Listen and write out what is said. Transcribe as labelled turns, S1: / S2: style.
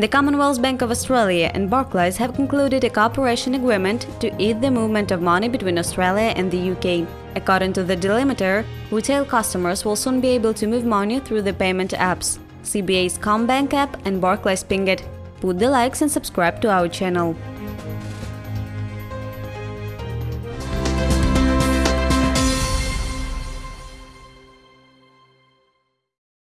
S1: The Commonwealth Bank of Australia and Barclays have concluded a cooperation agreement to ease the movement of money between Australia and the UK. According to the delimiter, retail customers will soon be able to move money through the payment apps, CBA's CommBank app and Barclays Pingit. Put the likes and subscribe to our channel.